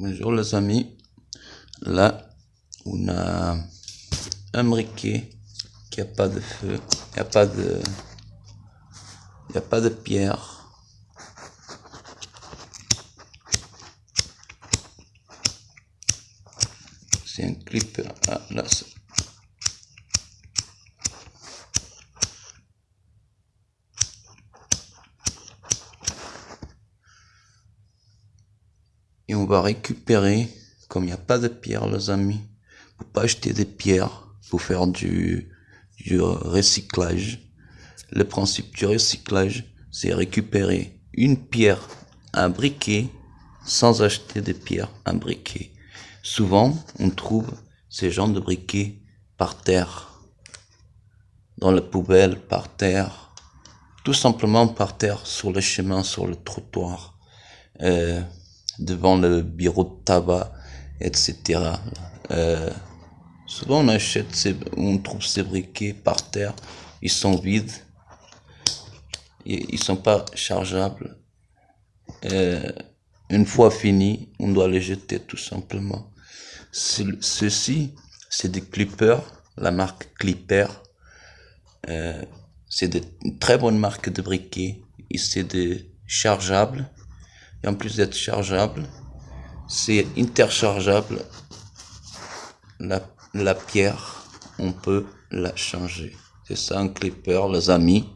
Bonjour les amis. Là, on a un briquet qui a pas de feu, il n'y a pas de, a pas de pierre. C'est un clip. Ah, là, va récupérer, comme il n'y a pas de pierre les amis, faut pas acheter des pierres pour faire du, recyclage. Le principe du recyclage, c'est récupérer une pierre, un briquet, sans acheter de pierres, un briquet. Souvent, on trouve ces genres de briquets par terre, dans la poubelle, par terre, tout simplement par terre, sur le chemin, sur le trottoir. Euh, devant le bureau de tabac, etc. Euh, souvent on achète, ces, on trouve ces briquets par terre, ils sont vides, ils sont pas chargeables. Euh, une fois fini, on doit les jeter tout simplement. Ceci, c'est des clippers, la marque Clipper. Euh, c'est de très bonne marque de briquets et c'est des chargeables et en plus d'être chargeable, c'est interchargeable. La, la pierre, on peut la changer. C'est ça un clipper, les amis.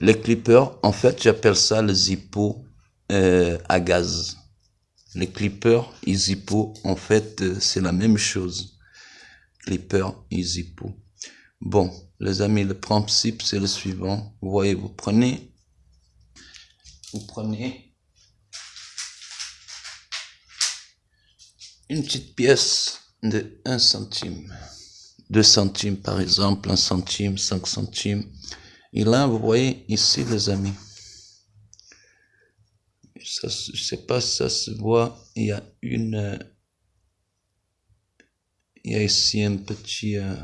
Les clippers, en fait, j'appelle ça le Zippo euh, à gaz. Les clippers Zippo, en fait, euh, c'est la même chose. Clipper Zippo. Bon, les amis, le principe, c'est le suivant. Vous voyez, vous prenez, vous prenez une petite pièce de 1 centime. 2 centimes par exemple, 1 centime, 5 centimes. Et là, vous voyez ici les amis. Je sais pas si ça se voit. Il y a une... Il y a ici un petit, euh,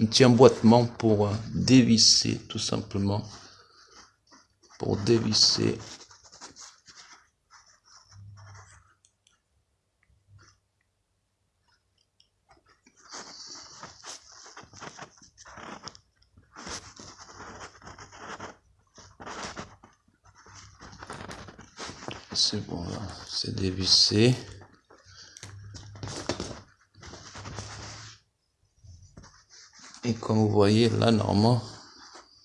un petit emboîtement pour euh, dévisser tout simplement. Pour dévisser c'est bon là, c'est dévissé. Et comme vous voyez là, normalement,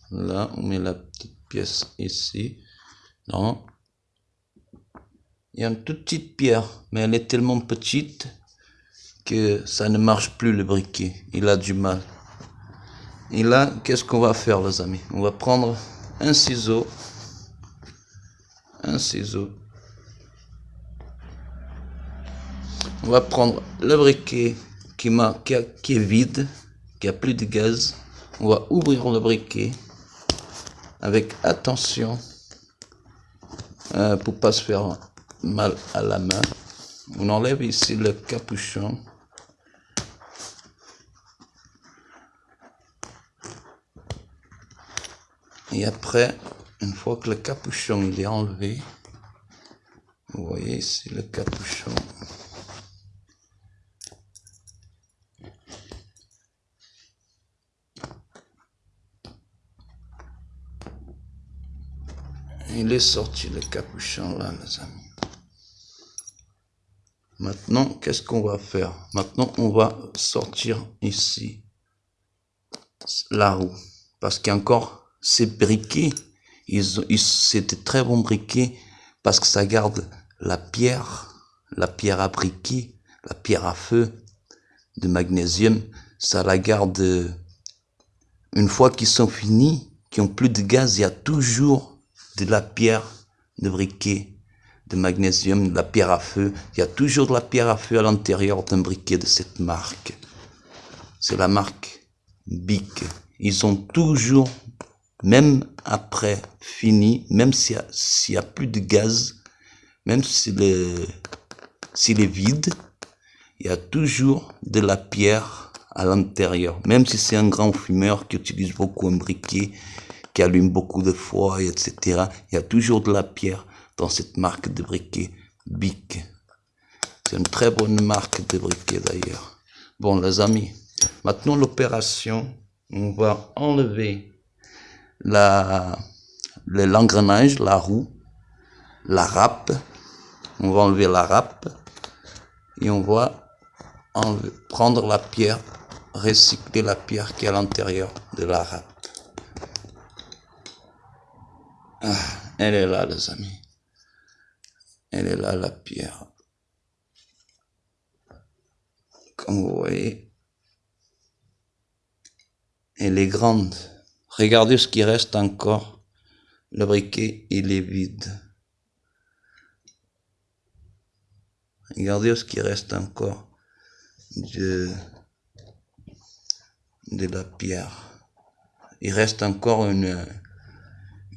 là, on met la petite pièce ici. Non. Il y a une toute petite pierre, mais elle est tellement petite que ça ne marche plus le briquet. Il a du mal. Et là, qu'est-ce qu'on va faire, les amis? On va prendre un ciseau, un ciseau on va prendre le briquet qui, est vide, qui a plus de gaz. On va ouvrir le briquet avec attention euh, pour pas se faire mal à la main. On enlève ici le capuchon. Et après, une fois que le capuchon il est enlevé, vous voyez ici le capuchon. Il est sorti le capuchon là, les amis. Maintenant, qu'est-ce qu'on va faire? Maintenant, on va sortir ici la roue. Parce qu'encore, ces briquets, ils, c'était très bon briquet parce que ça garde la pierre, la pierre à briquet, la pierre à feu de magnésium. Ça la garde une fois qu'ils sont finis, qui ont plus de gaz, il y a toujours de la pierre de briquet, de magnésium, de la pierre à feu. Il y a toujours de la pierre à feu à l'intérieur d'un briquet de cette marque. C'est la marque Bic. Ils ont toujours, même après fini, même s'il y, a plus de gaz, même s'il s'il est vide, il y a toujours de la pierre à l'intérieur. Même si c'est un grand fumeur qui utilise beaucoup un briquet, qui allume beaucoup de fois, etc. Il y a toujours de la pierre dans cette marque de briquet Bic. C'est une très bonne marque de briquet d'ailleurs. Bon, les amis, maintenant l'opération, on va enlever la l'engrenage, la roue, la râpe. On va enlever la râpe et on va prendre la pierre, recycler la pierre qui est à l'intérieur de la râpe. Ah, elle est là, les amis. Elle est là, la pierre. Comme vous voyez, elle est grande. Regardez ce qui reste encore. Le briquet, il est vide. Regardez ce qui reste encore de, de la pierre. Il reste encore une,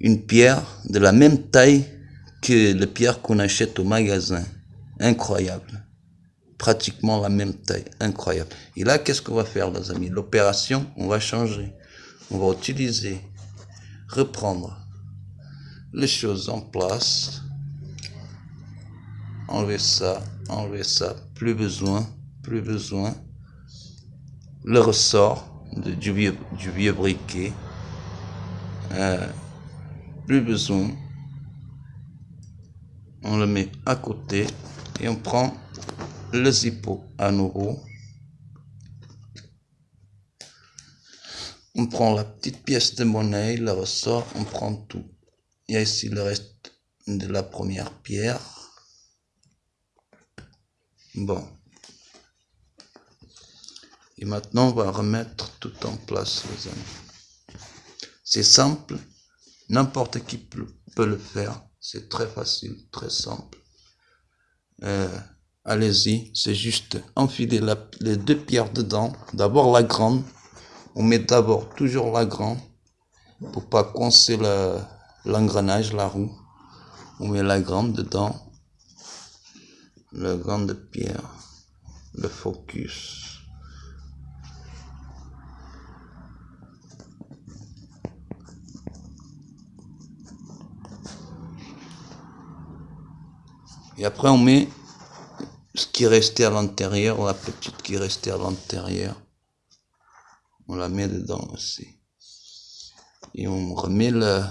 une pierre de la même taille que la pierre qu'on achète au magasin. Incroyable. Pratiquement la même taille. Incroyable. Et là, qu'est-ce qu'on va faire, les amis? L'opération, on va changer. On va utiliser, reprendre les choses en place. Enlever ça, enlever ça. Plus besoin, plus besoin. Le ressort du, vieux, du vieux briquet. Euh, plus besoin. On le met à côté et on prend le zippo à nouveau. On prend la petite pièce de monnaie, le ressort, on prend tout. Il y a ici le reste de la première pierre. Bon. Et maintenant, on va remettre tout en place, les amis. C'est simple. N'importe qui peut le faire. C'est très facile, très simple. Euh, allez-y, c'est juste enfiler les deux pierres dedans. D'abord la grande. On met d'abord toujours la grande pour pas coincer l'engrenage, la, roue. On met la grande dedans. La grande pierre. Le focus. Et après, on met ce qui est resté à l'intérieur, la petite qui est restée à l'intérieur. On la met dedans aussi. Et on remet le,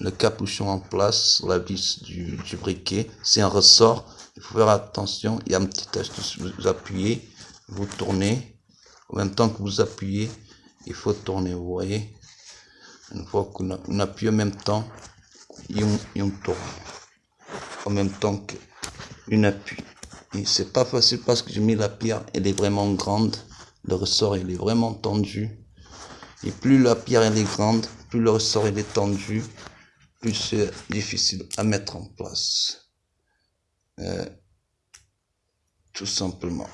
le capuchon en place, la vis du, du briquet. C'est un ressort. Il faut faire attention. Il y a un petit astuce. Vous appuyez, vous tournez. En même temps que vous appuyez, il faut tourner. Vous voyez Une fois qu'on appuie en même temps, et on, on tourne en même temps qu'une appui. Et c'est pas facile parce que j'ai mis la pierre, elle est vraiment grande. Le ressort, il est vraiment tendu. Et plus la pierre, elle est grande, plus le ressort, il est tendu, plus c'est difficile à mettre en place. Euh, tout simplement.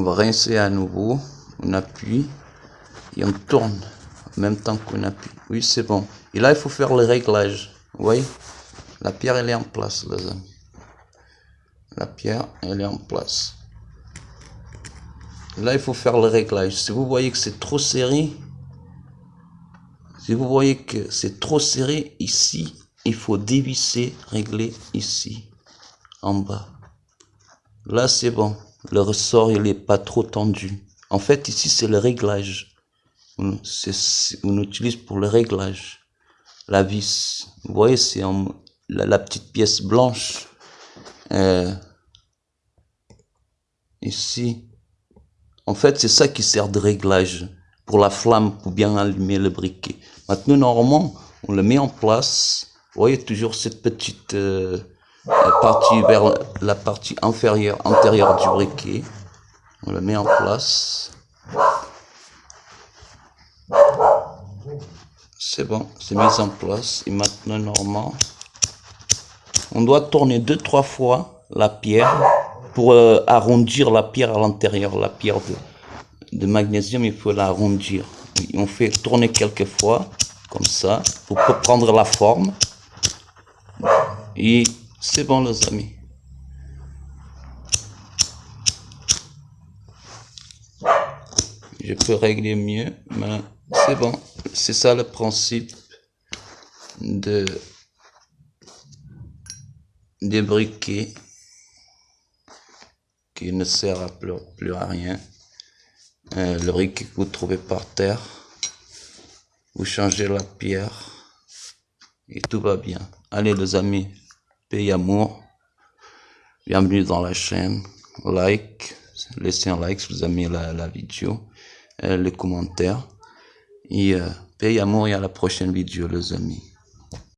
On va rincer à nouveau. On appuie et on tourne en même temps qu'on appuie. Oui, c'est bon. Et là, il faut faire le réglage. Vous voyez? La pierre, elle est en place, les amis. La pierre, elle est en place. Là, il faut faire le réglage. Si vous voyez que c'est trop serré, si vous voyez que c'est trop serré ici, il faut dévisser, régler ici, en bas. Là, c'est bon le ressort il est pas trop tendu. En fait, ici c'est le réglage. On, utilise pour le réglage la vis. Vous voyez, c'est la, la, petite pièce blanche. Euh, ici. En fait, c'est ça qui sert de réglage pour la flamme, pour bien allumer le briquet. Maintenant, normalement, on le met en place. Vous voyez toujours cette petite euh, la partie vers la partie inférieure, antérieure du briquet. On le met en place. C'est bon, c'est mis en place. Et maintenant, normalement, on doit tourner deux, trois fois la pierre pour euh, arrondir la pierre à l'intérieur. La pierre de, de magnésium, il faut l'arrondir. On fait tourner quelques fois, comme ça, pour prendre la forme. Et c'est bon les amis. Je peux régler mieux, mais c'est bon. C'est ça le principe de des briquets qui ne sert plus, à rien. Euh, le briquet que vous trouvez par terre, vous changez la pierre et tout va bien. Allez les amis, paix amour. Bienvenue dans la chaîne. Like, laissez un like si vous aimez la, la vidéo, euh, les commentaires. Et euh, paix amour et à la prochaine vidéo les amis.